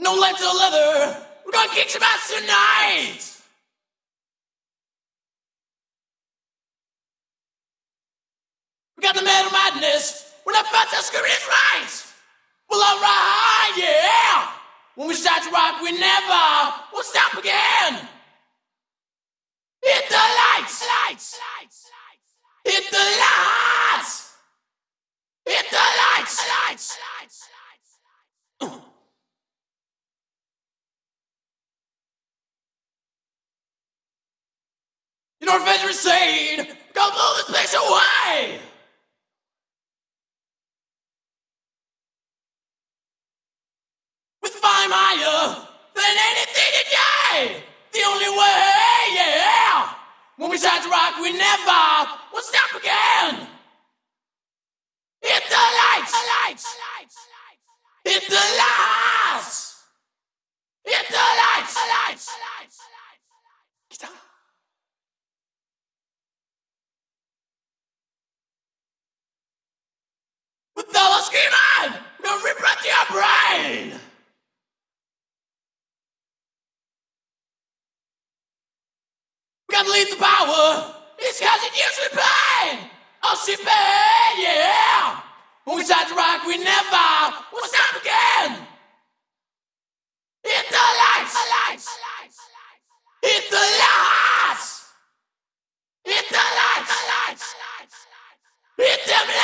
No life to leather. We're gonna kick some ass tonight. We got the metal madness. We're not fast and screaming it's right. Well, alright, yeah. When we start to rock, we never will stop again. Hit the lights, lights, lights, hit the lights, hit the lights, lights, lights, lights. Know what Go blow this place away! With fire higher than anything today! The only way, yeah! When we start to rock, we never will stop again! Hit the lights! Hit the lights! Hit the lights! I'm the power, it's cause it pain. Oh, on CPA, yeah. When we start to rock, we never will stop again. Hit the lights, lights, hit the lights, hit the lights, hit them lights.